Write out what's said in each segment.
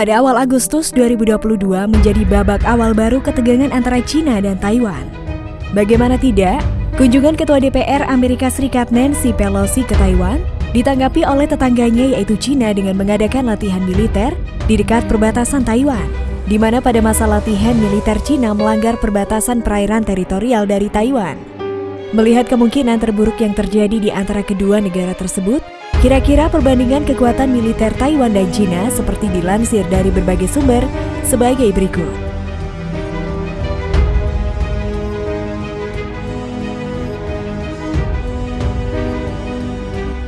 Pada awal Agustus 2022 menjadi babak awal baru ketegangan antara China dan Taiwan. Bagaimana tidak, kunjungan Ketua DPR Amerika Serikat Nancy Pelosi ke Taiwan ditanggapi oleh tetangganya yaitu China dengan mengadakan latihan militer di dekat perbatasan Taiwan, di mana pada masa latihan militer China melanggar perbatasan perairan teritorial dari Taiwan. Melihat kemungkinan terburuk yang terjadi di antara kedua negara tersebut, Kira-kira perbandingan kekuatan militer Taiwan dan China seperti dilansir dari berbagai sumber sebagai berikut.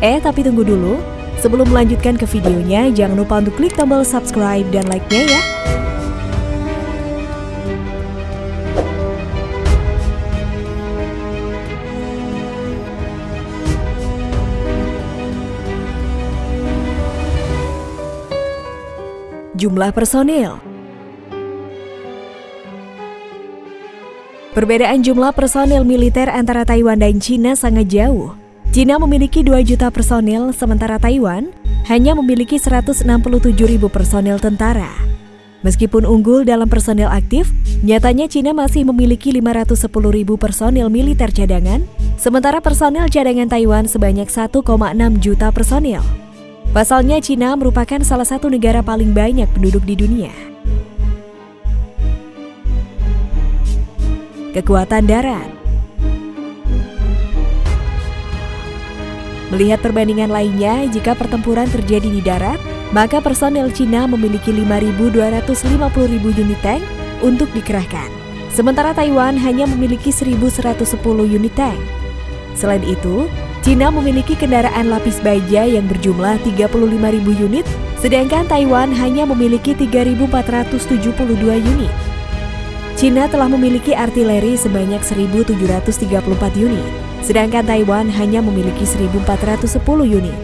Eh, tapi tunggu dulu. Sebelum melanjutkan ke videonya, jangan lupa untuk klik tombol subscribe dan like-nya ya. Jumlah personil Perbedaan jumlah personil militer antara Taiwan dan China sangat jauh. China memiliki 2 juta personil, sementara Taiwan hanya memiliki 167 ribu personil tentara. Meskipun unggul dalam personil aktif, nyatanya China masih memiliki 510 ribu personil militer cadangan, sementara personil cadangan Taiwan sebanyak 1,6 juta personil. Pasalnya Cina merupakan salah satu negara paling banyak penduduk di dunia. Kekuatan darat Melihat perbandingan lainnya, jika pertempuran terjadi di darat, maka personel Cina memiliki 5.250.000 unit tank untuk dikerahkan. Sementara Taiwan hanya memiliki 1.110 unit tank. Selain itu, Cina memiliki kendaraan lapis baja yang berjumlah 35.000 unit, sedangkan Taiwan hanya memiliki 3.472 unit. Cina telah memiliki artileri sebanyak 1.734 unit, sedangkan Taiwan hanya memiliki 1.410 unit.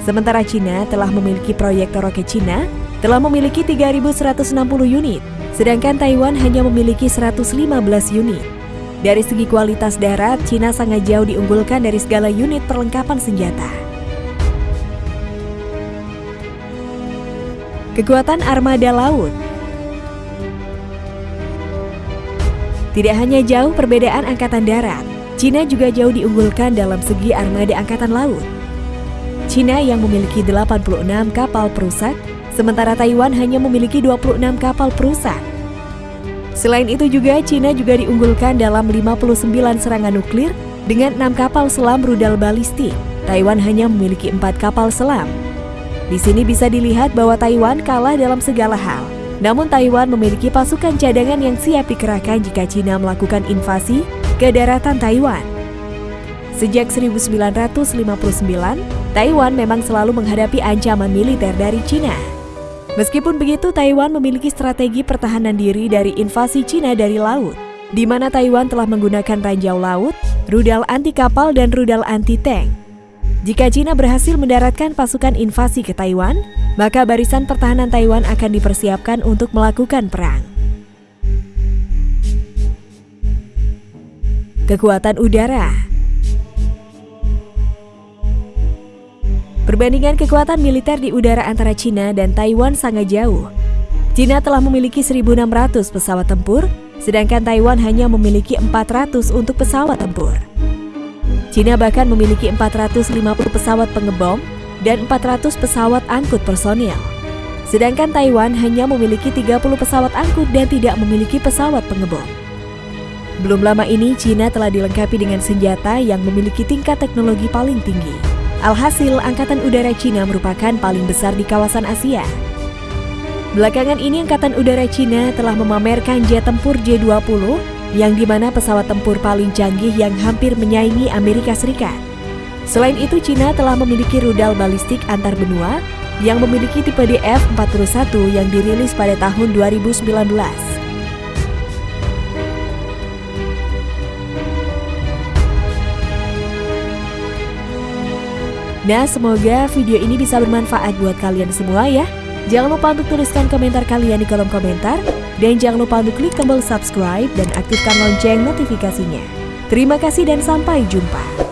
Sementara Cina telah memiliki proyektor roket Cina telah memiliki 3.160 unit, sedangkan Taiwan hanya memiliki 115 unit. Dari segi kualitas darat, Cina sangat jauh diunggulkan dari segala unit perlengkapan senjata. Kekuatan armada laut Tidak hanya jauh perbedaan angkatan darat, Cina juga jauh diunggulkan dalam segi armada angkatan laut. Cina yang memiliki 86 kapal perusak, sementara Taiwan hanya memiliki 26 kapal perusak. Selain itu juga, Cina juga diunggulkan dalam 59 serangan nuklir dengan 6 kapal selam rudal balistik. Taiwan hanya memiliki 4 kapal selam. Di sini bisa dilihat bahwa Taiwan kalah dalam segala hal. Namun Taiwan memiliki pasukan cadangan yang siap dikerahkan jika Cina melakukan invasi ke daratan Taiwan. Sejak 1959, Taiwan memang selalu menghadapi ancaman militer dari Cina. Meskipun begitu, Taiwan memiliki strategi pertahanan diri dari invasi Cina dari laut, di mana Taiwan telah menggunakan ranjau laut, rudal anti kapal dan rudal anti tank. Jika Cina berhasil mendaratkan pasukan invasi ke Taiwan, maka barisan pertahanan Taiwan akan dipersiapkan untuk melakukan perang. Kekuatan udara Perbandingan kekuatan militer di udara antara China dan Taiwan sangat jauh. China telah memiliki 1.600 pesawat tempur, sedangkan Taiwan hanya memiliki 400 untuk pesawat tempur. China bahkan memiliki 450 pesawat pengebom dan 400 pesawat angkut personil. Sedangkan Taiwan hanya memiliki 30 pesawat angkut dan tidak memiliki pesawat pengebom. Belum lama ini, China telah dilengkapi dengan senjata yang memiliki tingkat teknologi paling tinggi. Alhasil, Angkatan Udara Cina merupakan paling besar di kawasan Asia. Belakangan ini, Angkatan Udara Cina telah memamerkan jet tempur J-20 yang di mana pesawat tempur paling canggih yang hampir menyaingi Amerika Serikat. Selain itu, Cina telah memiliki rudal balistik antar benua yang memiliki tipe DF-41 yang dirilis pada tahun 2019. Nah, semoga video ini bisa bermanfaat buat kalian semua ya. Jangan lupa untuk tuliskan komentar kalian di kolom komentar. Dan jangan lupa untuk klik tombol subscribe dan aktifkan lonceng notifikasinya. Terima kasih dan sampai jumpa.